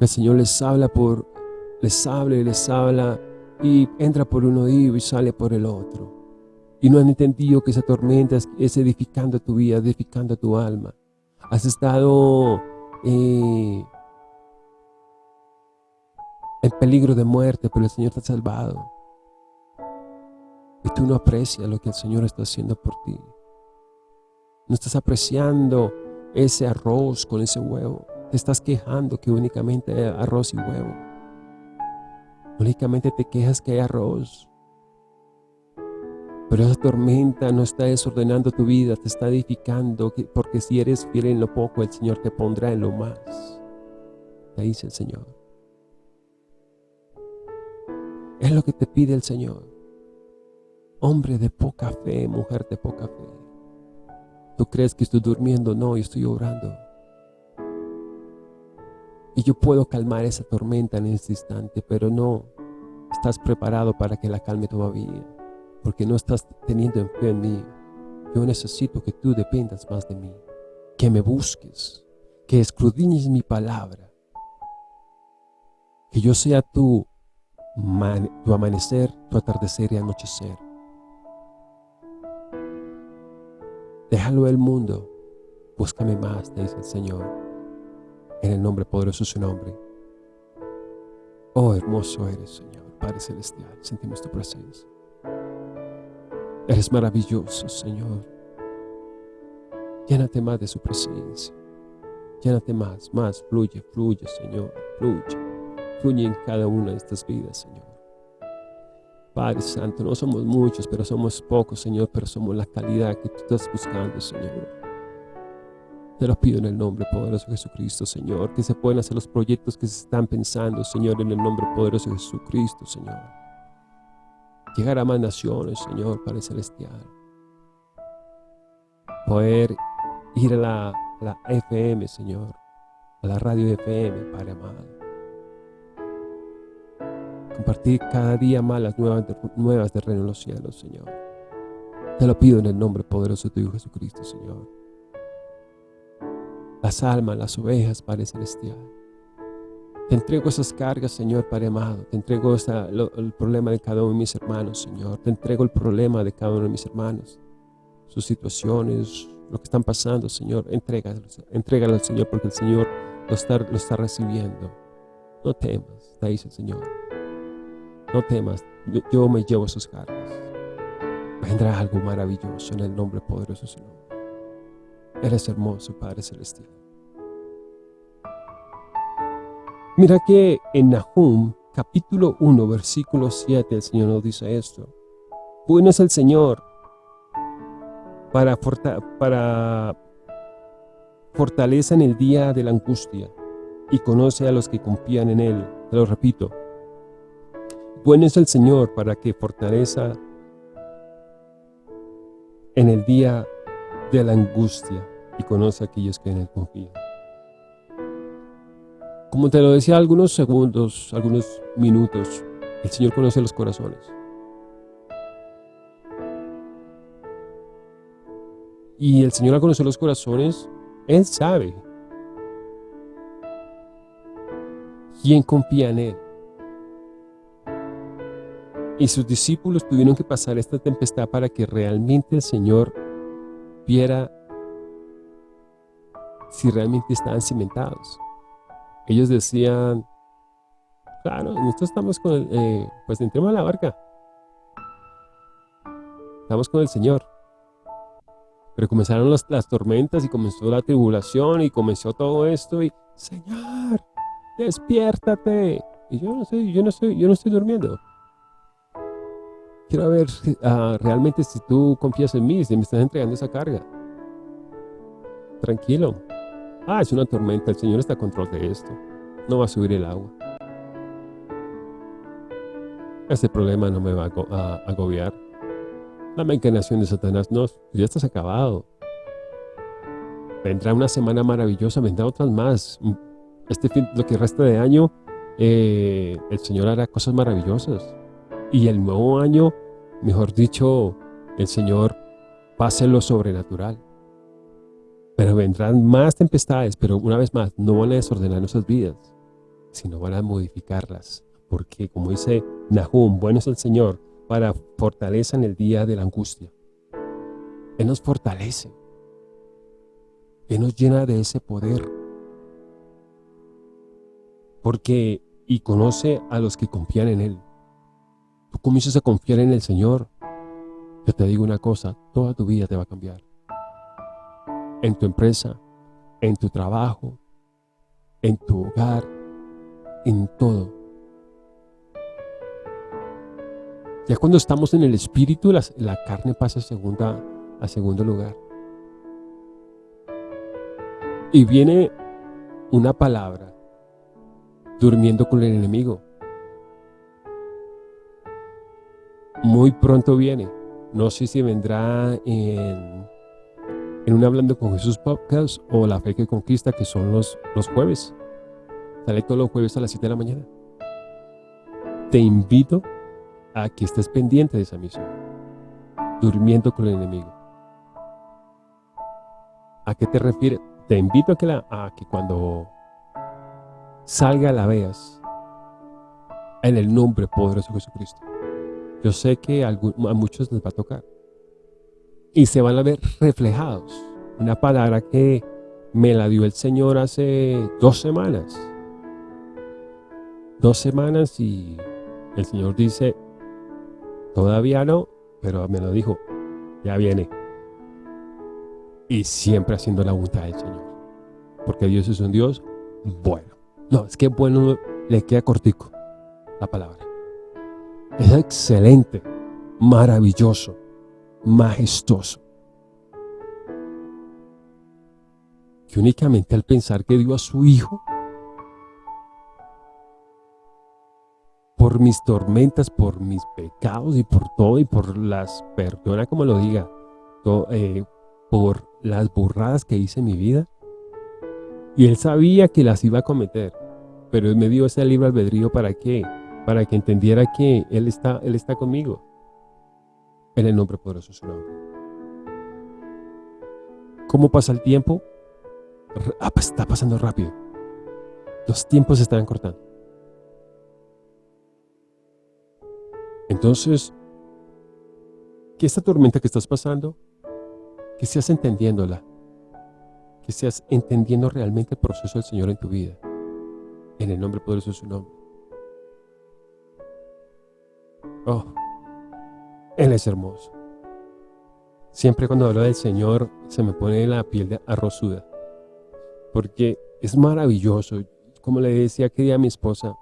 Speaker 2: El Señor les habla por, les habla y les habla y entra por un oído y sale por el otro. Y no han entendido que esa tormenta es edificando tu vida, edificando tu alma. Has estado eh, en peligro de muerte, pero el Señor te ha salvado. Y tú no aprecias lo que el Señor está haciendo por ti. No estás apreciando ese arroz con ese huevo. Te estás quejando que únicamente hay arroz y huevo. Únicamente te quejas que hay arroz. Pero esa tormenta no está desordenando tu vida, te está edificando, porque si eres fiel en lo poco, el Señor te pondrá en lo más. Te dice el Señor. Es lo que te pide el Señor. Hombre de poca fe, mujer de poca fe. ¿Tú crees que estoy durmiendo? No, yo estoy orando. Y yo puedo calmar esa tormenta en este instante, pero no estás preparado para que la calme todavía, porque no estás teniendo fe en mí. Yo necesito que tú dependas más de mí, que me busques, que escudriñes mi palabra, que yo sea tú tu amanecer, tu atardecer y anochecer. Déjalo el mundo, búscame más, te dice el Señor, en el nombre poderoso de su nombre. Oh, hermoso eres, Señor, Padre Celestial, sentimos tu presencia. Eres maravilloso, Señor. Llénate más de su presencia. Llénate más, más, fluye, fluye, Señor, fluye. Fluye en cada una de estas vidas, Señor. Padre Santo, no somos muchos, pero somos pocos, Señor, pero somos la calidad que tú estás buscando, Señor. Te lo pido en el nombre poderoso de Jesucristo, Señor, que se puedan hacer los proyectos que se están pensando, Señor, en el nombre poderoso de Jesucristo, Señor. Llegar a más naciones, Señor, Padre Celestial. Poder ir a la, la FM, Señor, a la radio FM, Padre amado compartir cada día más las nuevas, nuevas del reino de los cielos, Señor. Te lo pido en el nombre poderoso de tu Hijo Jesucristo, Señor. Las almas, las ovejas, Padre Celestial. Te entrego esas cargas, Señor, Padre amado. Te entrego el problema de cada uno de mis hermanos, Señor. Te entrego el problema de cada uno de mis hermanos. Sus situaciones, lo que están pasando, Señor. Entrégalo, entrégalo al Señor porque el Señor lo está, lo está recibiendo. No temas, te dice el Señor. No temas, yo, me llevo sus cargas. Vendrá algo maravilloso en el nombre poderoso de su nombre. Eres hermoso, Padre Celestial. Mira que en Nahum, capítulo 1, versículo 7, el Señor nos dice esto. Bueno es el Señor para, para fortaleza en el día de la angustia y conoce a los que confían en Él. Te lo repito. Bueno es el Señor para que fortaleza en el día de la angustia y conoce a aquellos que en Él confían. Como te lo decía algunos segundos, algunos minutos, el Señor conoce los corazones. Y el Señor al conocer los corazones, Él sabe quién confía en Él. Y sus discípulos tuvieron que pasar esta tempestad para que realmente el Señor viera si realmente estaban cimentados. Ellos decían, claro, nosotros estamos con el, eh, pues entremos a la barca. Estamos con el Señor. Pero comenzaron las, las tormentas y comenzó la tribulación y comenzó todo esto y, Señor, despiértate. Y yo no sé, yo no estoy, yo no estoy durmiendo. Quiero ver uh, realmente si tú confías en mí, si me estás entregando esa carga. Tranquilo. Ah, es una tormenta, el Señor está a control de esto. No va a subir el agua. Este problema no me va a agobiar. La encarnación de Satanás, no, ya estás acabado. Vendrá una semana maravillosa, vendrá otras más. Este lo que resta de año, eh, el Señor hará cosas maravillosas. Y el nuevo año, mejor dicho, el Señor pase lo sobrenatural. Pero vendrán más tempestades, pero una vez más, no van a desordenar nuestras vidas, sino van a modificarlas. Porque como dice Nahum, bueno es el Señor para fortaleza en el día de la angustia. Él nos fortalece. Él nos llena de ese poder. Porque, y conoce a los que confían en Él. Tú comienzas a confiar en el Señor. Yo te digo una cosa, toda tu vida te va a cambiar. En tu empresa, en tu trabajo, en tu hogar, en todo. Ya cuando estamos en el Espíritu, la, carne pasa a, segunda, a segundo lugar. Y viene una palabra, durmiendo con el enemigo. muy pronto viene. No sé si vendrá en, en un Hablando con Jesús podcast o La Fe que Conquista, que son los, los jueves. Sale todos los jueves a las 7 de la mañana. Te invito a que estés pendiente de esa misión. Durmiendo con el enemigo. ¿A qué te refieres? Te invito a que, la, a que cuando salga la veas en el nombre poderoso de Jesucristo. Yo sé que a, muchos les va a tocar. Y se van a ver reflejados. Una palabra que me la dio el Señor hace dos semanas. Dos semanas y el Señor dice, todavía no, pero me lo dijo, ya viene. Y siempre haciendo la voluntad del Señor. Porque Dios es un Dios bueno. No, es que bueno le queda cortico la palabra. Es excelente, maravilloso, majestuoso. Que únicamente al pensar que dio a su Hijo, por mis tormentas, por mis pecados y por todo y por las, perdona como lo diga, eh, por las burradas que hice en mi vida. Y Él sabía que las iba a cometer, pero Él me dio ese libre albedrío para qué? para que entendiera que Él está, Él está conmigo. En el nombre poderoso de su nombre. ¿Cómo pasa el tiempo? Ah, pues está pasando rápido. Los tiempos se están cortando. Entonces, que esta tormenta que estás pasando, que seas entendiéndola, que seas entendiendo realmente el proceso del Señor en tu vida, en el nombre poderoso de su nombre. Oh, Él es hermoso. Siempre cuando hablo del Señor se me pone la piel de arrozuda. Porque es maravilloso. como le decía aquella a mi esposa,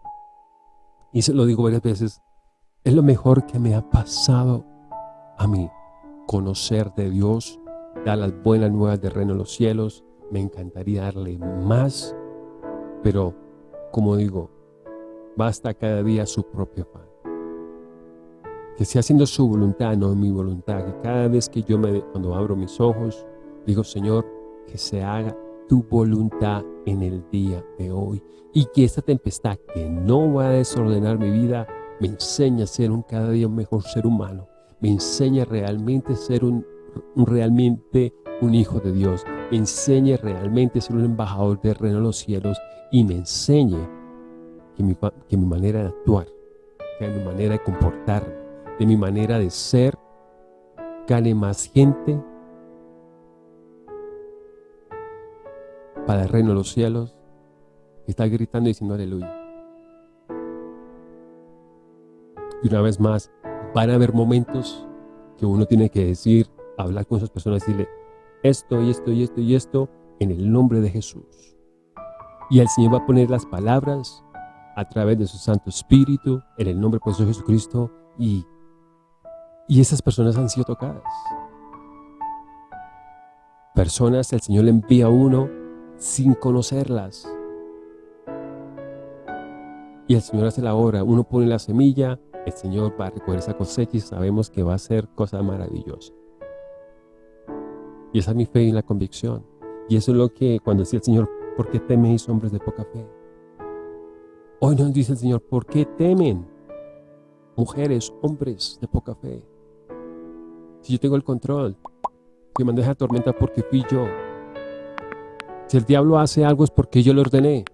Speaker 2: y se lo digo varias veces, es lo mejor que me ha pasado a mí, conocer de Dios, dar las buenas nuevas de reino en los cielos, me encantaría darle más, pero como digo, basta cada día su propio pan. Que sea haciendo su voluntad, no mi voluntad, que cada vez que yo me, cuando abro mis ojos, digo, Señor, que se haga tu voluntad en el día de hoy y que esta tempestad que no va a desordenar mi vida me enseñe a ser un cada día un mejor ser humano, me enseña realmente a ser un, realmente un hijo de Dios, me enseñe realmente a ser un embajador del reino de los cielos y me enseñe que mi, que mi manera de actuar, que mi manera de comportarme, de mi manera de ser, gane más gente para el reino de los cielos, está gritando y diciendo aleluya. Y una vez más, van a haber momentos que uno tiene que decir, hablar con esas personas, decirle esto y esto y esto y esto en el nombre de Jesús. Y el Señor va a poner las palabras a través de su Santo Espíritu, en el nombre de Jesucristo, y, y esas personas han sido tocadas. Personas, el Señor le envía a uno sin conocerlas. Y el Señor hace la obra, uno pone la semilla, el Señor va a recoger esa cosecha y sabemos que va a ser cosa maravillosa. Y esa es mi fe y la convicción. Y eso es lo que cuando decía el Señor, ¿por qué teméis hombres de poca fe? Hoy nos dice el Señor, ¿por qué temen mujeres, hombres de poca fe? Si yo tengo el control, que me deja tormenta porque fui yo, si el diablo hace algo es porque yo lo ordené.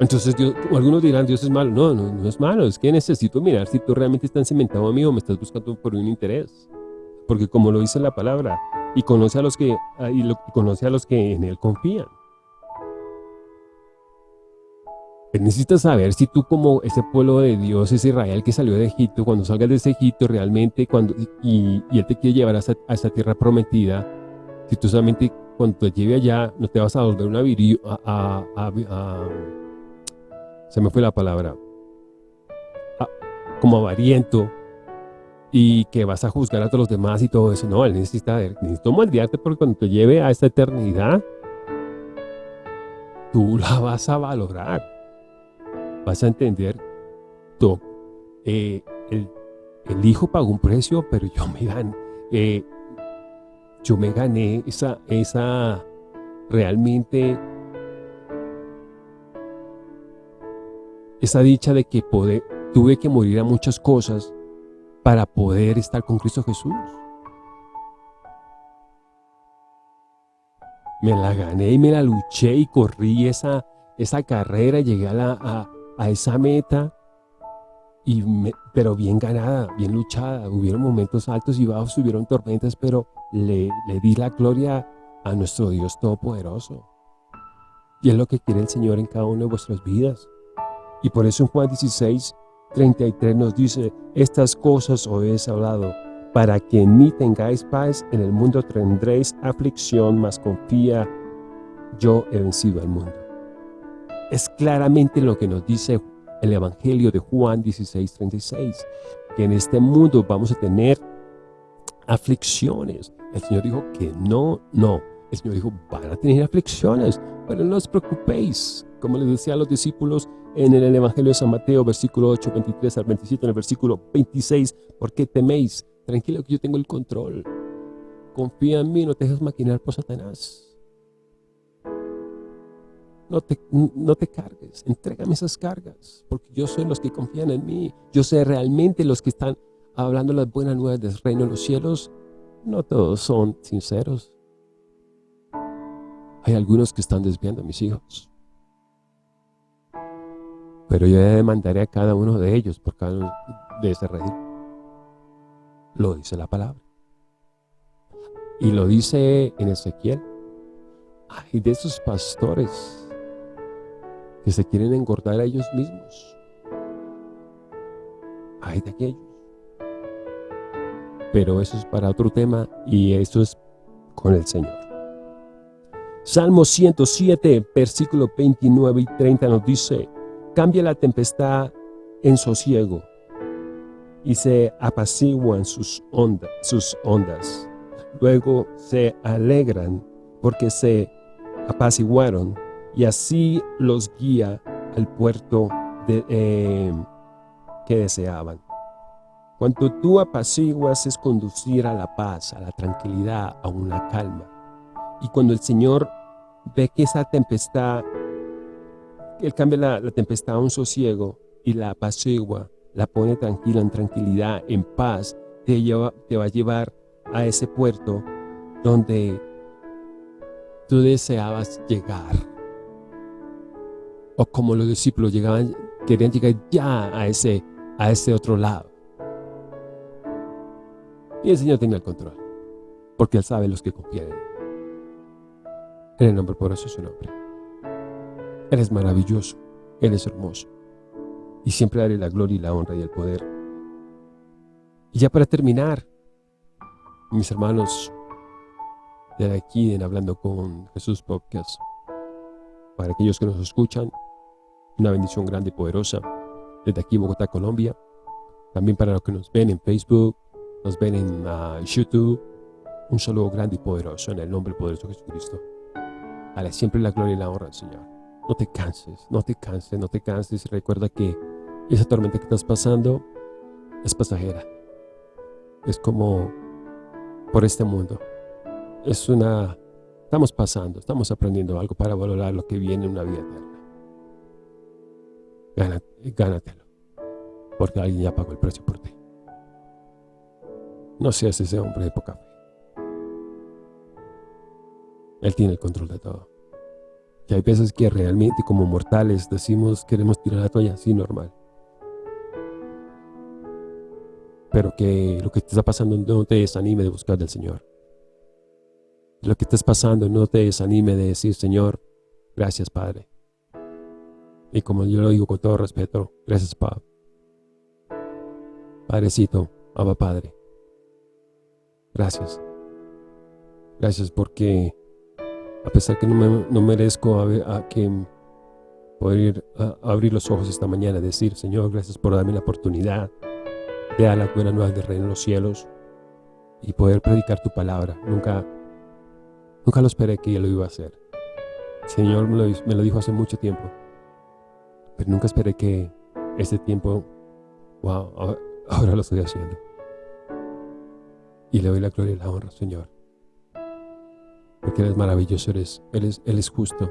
Speaker 2: Entonces algunos dirán, Dios es malo. No, no, no es malo. Es que necesito mirar si tú realmente estás cimentado a mí o me estás buscando por un interés. Porque como lo dice la palabra, y conoce a los que, y conoce a los que en Él confían. Necesitas saber si tú como ese pueblo de Dios, ese Israel que salió de Egipto, cuando salgas de ese Egipto realmente, cuando y, Él te quiere llevar a esa, tierra prometida, si tú solamente cuando te lleve allá no te vas a volver una virillo, a, se me fue la palabra, como avariento, y que vas a juzgar a todos los demás y todo eso. No, Él necesita, necesito moldearte porque cuando te lleve a esta eternidad, tú la vas a valorar vas a entender, tú, eh, el, hijo pagó un precio, pero yo me gané, eh, yo me gané esa, esa realmente esa dicha de que tuve que morir a muchas cosas para poder estar con Cristo Jesús. Me la gané y me la luché y corrí esa, esa carrera, llegué a, la, a esa meta, y pero bien ganada, bien luchada. Hubieron momentos altos y bajos, hubieron tormentas, pero le, le di la gloria a nuestro Dios Todopoderoso. Y es lo que quiere el Señor en cada una de vuestras vidas. Y por eso en Juan 16, 33 nos dice, estas cosas os he hablado, para que en mí tengáis paz, en el mundo tendréis aflicción, mas confía, yo he vencido al mundo. Es claramente lo que nos dice el Evangelio de Juan 16, 36, que en este mundo vamos a tener aflicciones. El Señor dijo que no, no. El Señor dijo, van a tener aflicciones, pero no os preocupéis. Como les decía a los discípulos en el Evangelio de San Mateo, versículo 8, 23 al 27, en el versículo 26, ¿por qué teméis? Tranquilo que yo tengo el control. Confía en mí, no te dejes maquinar por Satanás no te, no te cargues, entrégame esas cargas, porque yo soy los que confían en mí, yo sé realmente los que están hablando las buenas nuevas del reino de los cielos, no todos son sinceros. Hay algunos que están desviando a mis hijos. Pero yo demandaré a cada uno de ellos por cada uno de ese rey. Lo dice la palabra. Y lo dice en Ezequiel. Hay de esos pastores que se quieren engordar a ellos mismos. Hay de aquellos. Pero eso es para otro tema y eso es con el Señor. Salmo 107, versículo 29 y 30 nos dice, cambia la tempestad en sosiego y se apaciguan sus, sus ondas. Luego se alegran porque se apaciguaron y así los guía al puerto de, eh, que deseaban. Cuanto tú apaciguas es conducir a la paz, a la tranquilidad, a una calma. Y cuando el Señor ve que esa tempestad, Él cambia la, tempestad a un sosiego y la apacigua, la pone tranquila, en tranquilidad, en paz, te, lleva, te va a llevar a ese puerto donde tú deseabas llegar. O como los discípulos llegaban, querían llegar ya a ese, a ese otro lado. Y el Señor tiene el control, porque Él sabe los que confían. En el nombre poderoso de su nombre. Él es maravilloso, Él es hermoso. Y siempre daré la gloria y la honra y el poder. Y ya para terminar, mis hermanos, de aquí en Hablando con Jesús Podcast, para aquellos que nos escuchan, una bendición grande y poderosa desde aquí Bogotá, Colombia. También para los que nos ven en Facebook, nos ven en ah, YouTube, un saludo grande y poderoso en el nombre poderoso de Jesucristo. Dale siempre la gloria y la honra al Señor. No te canses, no te canses, no te canses. Recuerda que esa tormenta que estás pasando es pasajera. Es como por este mundo. Es una... Estamos pasando, estamos aprendiendo algo para valorar lo que viene en una vida eterna. Gánatelo. Porque alguien ya pagó el precio por ti. No seas ese hombre de poca fe. Él tiene el control de todo. Y hay veces que realmente como mortales decimos queremos tirar la toalla así normal. Pero que lo que te está pasando no te desanime de buscar del Señor. Lo que estás pasando no te desanime de decir, Señor, gracias Padre. Y como yo lo digo con todo respeto, gracias Padre. Padrecito, Abba Padre. Gracias. Gracias porque a pesar que no, merezco a, que poder abrir los ojos esta mañana y decir, Señor, gracias por darme la oportunidad de dar la buena nueva del reino de los cielos y poder predicar tu palabra. Nunca, nunca lo esperé que yo lo iba a hacer. Señor me lo, me lo dijo hace mucho tiempo, pero nunca esperé que ese tiempo, wow, ahora lo estoy haciendo. Y le doy la gloria y la honra, Señor. Porque Él es maravilloso, Él es, él es, justo.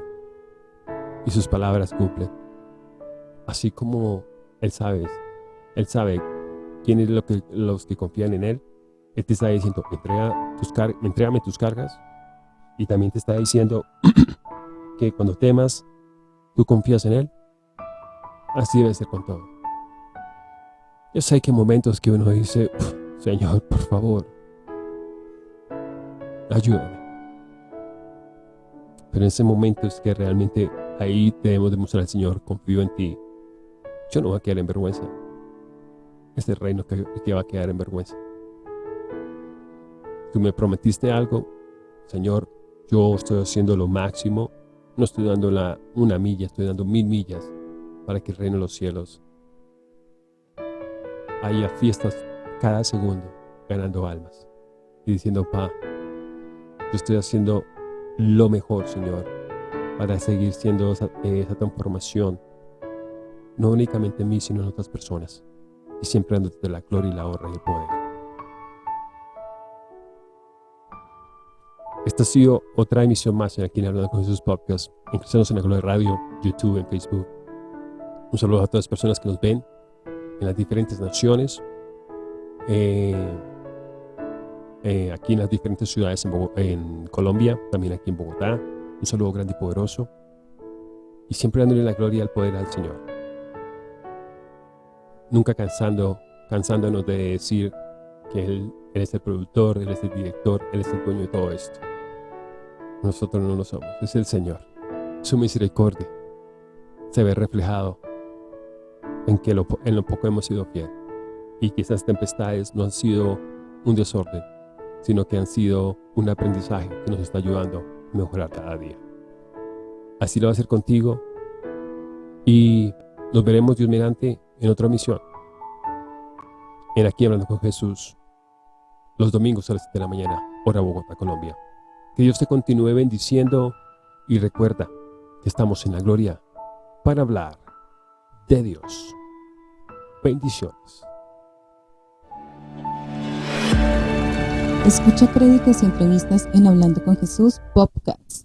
Speaker 2: Y sus palabras cumplen. Así como Él sabe, Él sabe quién es lo que, los que confían en Él. Él te está diciendo, entrega tus entrégame tus cargas. Y también te está diciendo (clears throat) que cuando temas, tú confías en Él. Así debe ser con todo. Yo sé que momentos que uno dice, Señor, por favor, ayúdame. Pero en ese momento es que realmente ahí debemos demostrar al Señor, confío en ti. Yo no voy a quedar en vergüenza. Este reino que, que va a quedar en vergüenza. Tú me prometiste algo, Señor, yo estoy haciendo lo máximo. No estoy dando una milla, estoy dando mil millas para que de los cielos haya fiestas cada segundo, ganando almas y diciendo, pa, yo estoy haciendo lo mejor, Señor, para seguir siendo esa, transformación, no únicamente en mí, sino en otras personas, y siempre dándote la gloria y la honra y el poder. Esta ha sido otra emisión más en aquí en Hablando con Jesús Podcast, en Cristianos en la Gloria Radio, YouTube, en Facebook. Un saludo a todas las personas que nos ven en las diferentes naciones. Eh, eh, aquí en las diferentes ciudades en, Colombia, también aquí en Bogotá. Un saludo grande y poderoso. Y siempre dándole la gloria al poder al Señor. Nunca cansando, cansándonos de decir que Él, es el productor, Él es el director, Él es el dueño de todo esto. Nosotros no lo somos, es el Señor. Su misericordia se ve reflejado en que en lo poco hemos sido fieles y que esas tempestades no han sido un desorden, sino que han sido un aprendizaje que nos está ayudando a mejorar cada día. Así lo va a hacer contigo. Y nos veremos, Dios mediante, en otra misión. En Aquí Hablando con Jesús. Los domingos a las 7 de la mañana, hora Bogotá, Colombia. Que Dios te continúe bendiciendo y recuerda que estamos en la gloria para hablar de Dios. Bendiciones.
Speaker 1: Escucha créditos y entrevistas en Hablando con Jesús Podcast.